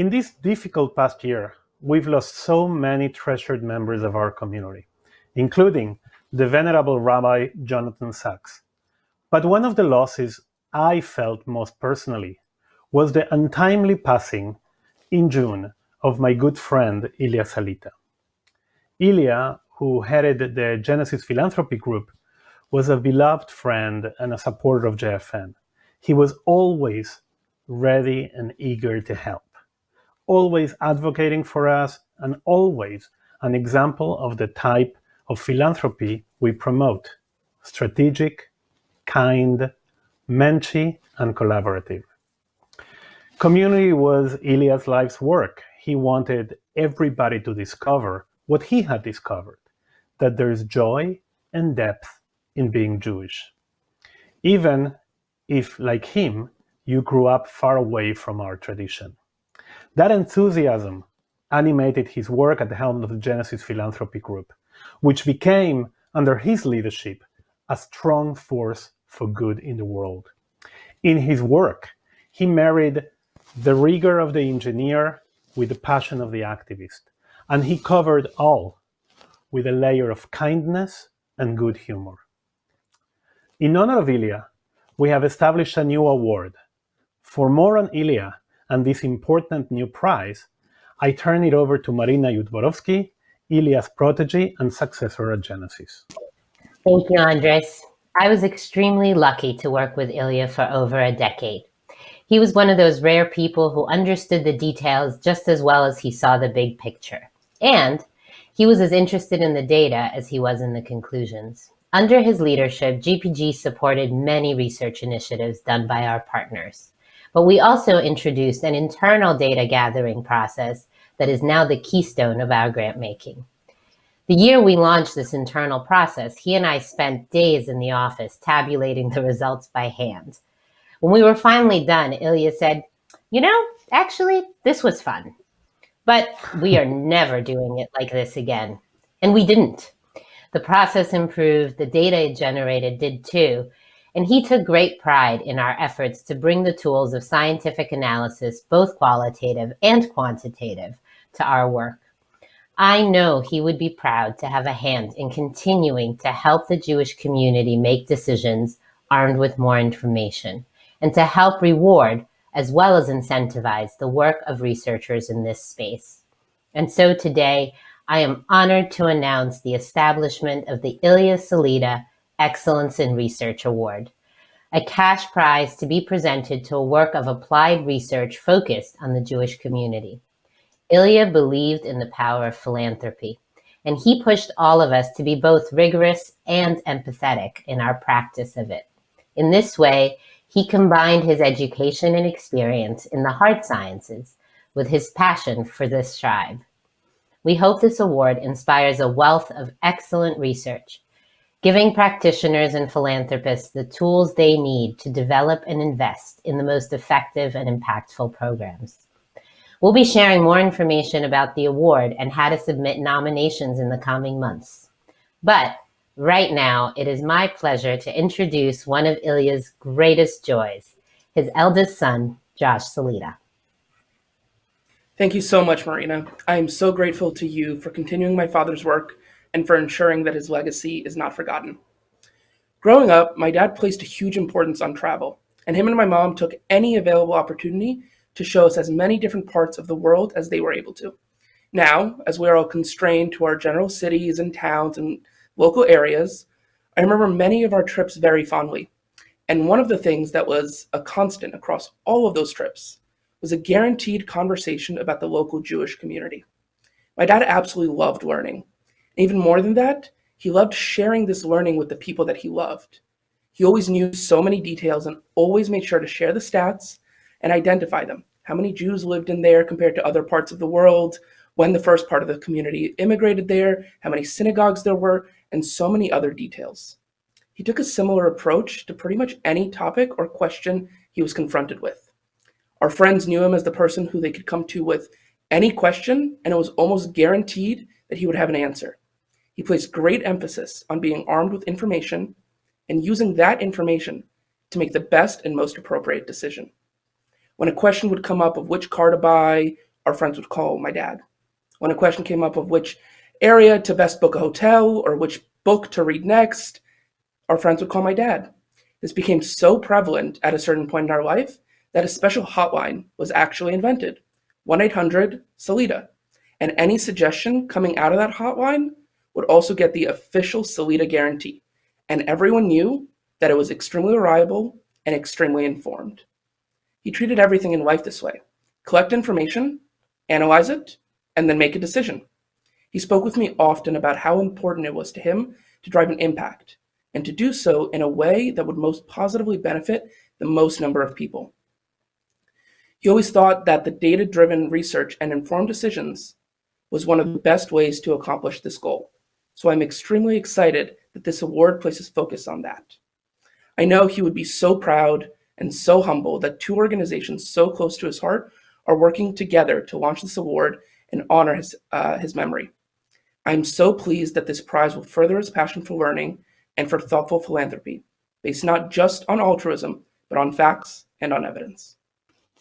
In this difficult past year, we've lost so many treasured members of our community, including the venerable Rabbi Jonathan Sacks. But one of the losses I felt most personally was the untimely passing in June of my good friend Ilya Salita. Ilya, who headed the Genesis Philanthropy Group, was a beloved friend and a supporter of JFN. He was always ready and eager to help always advocating for us, and always an example of the type of philanthropy we promote strategic, kind, menschy, and collaborative. Community was Ilya's life's work. He wanted everybody to discover what he had discovered that there's joy and depth in being Jewish. Even if, like him, you grew up far away from our tradition. That enthusiasm animated his work at the helm of the Genesis Philanthropy Group, which became, under his leadership, a strong force for good in the world. In his work, he married the rigor of the engineer with the passion of the activist, and he covered all with a layer of kindness and good humor. In honor of Ilya, we have established a new award. For more on Ilya, and this important new prize, I turn it over to Marina Yudborovsky, Ilya's protege and successor at Genesis. Thank you, Andres. I was extremely lucky to work with Ilya for over a decade. He was one of those rare people who understood the details just as well as he saw the big picture. And he was as interested in the data as he was in the conclusions. Under his leadership, GPG supported many research initiatives done by our partners. But we also introduced an internal data gathering process that is now the keystone of our grant making. The year we launched this internal process, he and I spent days in the office tabulating the results by hand. When we were finally done, Ilya said, you know, actually, this was fun. But we are never doing it like this again. And we didn't. The process improved, the data it generated did too, and he took great pride in our efforts to bring the tools of scientific analysis, both qualitative and quantitative, to our work. I know he would be proud to have a hand in continuing to help the Jewish community make decisions armed with more information, and to help reward as well as incentivize the work of researchers in this space. And so today, I am honored to announce the establishment of the Ilya Salita Excellence in Research Award, a cash prize to be presented to a work of applied research focused on the Jewish community. Ilya believed in the power of philanthropy, and he pushed all of us to be both rigorous and empathetic in our practice of it. In this way, he combined his education and experience in the hard sciences with his passion for this tribe. We hope this award inspires a wealth of excellent research giving practitioners and philanthropists the tools they need to develop and invest in the most effective and impactful programs. We'll be sharing more information about the award and how to submit nominations in the coming months. But right now, it is my pleasure to introduce one of Ilya's greatest joys, his eldest son, Josh Salita. Thank you so much, Marina. I am so grateful to you for continuing my father's work and for ensuring that his legacy is not forgotten. Growing up, my dad placed a huge importance on travel, and him and my mom took any available opportunity to show us as many different parts of the world as they were able to. Now, as we are all constrained to our general cities and towns and local areas, I remember many of our trips very fondly. And one of the things that was a constant across all of those trips was a guaranteed conversation about the local Jewish community. My dad absolutely loved learning, even more than that, he loved sharing this learning with the people that he loved. He always knew so many details and always made sure to share the stats and identify them. How many Jews lived in there compared to other parts of the world, when the first part of the community immigrated there, how many synagogues there were, and so many other details. He took a similar approach to pretty much any topic or question he was confronted with. Our friends knew him as the person who they could come to with any question, and it was almost guaranteed that he would have an answer. He placed great emphasis on being armed with information and using that information to make the best and most appropriate decision. When a question would come up of which car to buy, our friends would call my dad. When a question came up of which area to best book a hotel or which book to read next, our friends would call my dad. This became so prevalent at a certain point in our life that a special hotline was actually invented 1 800 Salita. And any suggestion coming out of that hotline would also get the official Salita guarantee. And everyone knew that it was extremely reliable and extremely informed. He treated everything in life this way collect information, analyze it, and then make a decision. He spoke with me often about how important it was to him to drive an impact, and to do so in a way that would most positively benefit the most number of people. He always thought that the data driven research and informed decisions was one of the best ways to accomplish this goal. So I'm extremely excited that this award places focus on that. I know he would be so proud and so humble that two organizations so close to his heart are working together to launch this award and honor his, uh, his memory. I'm so pleased that this prize will further his passion for learning and for thoughtful philanthropy, based not just on altruism, but on facts and on evidence.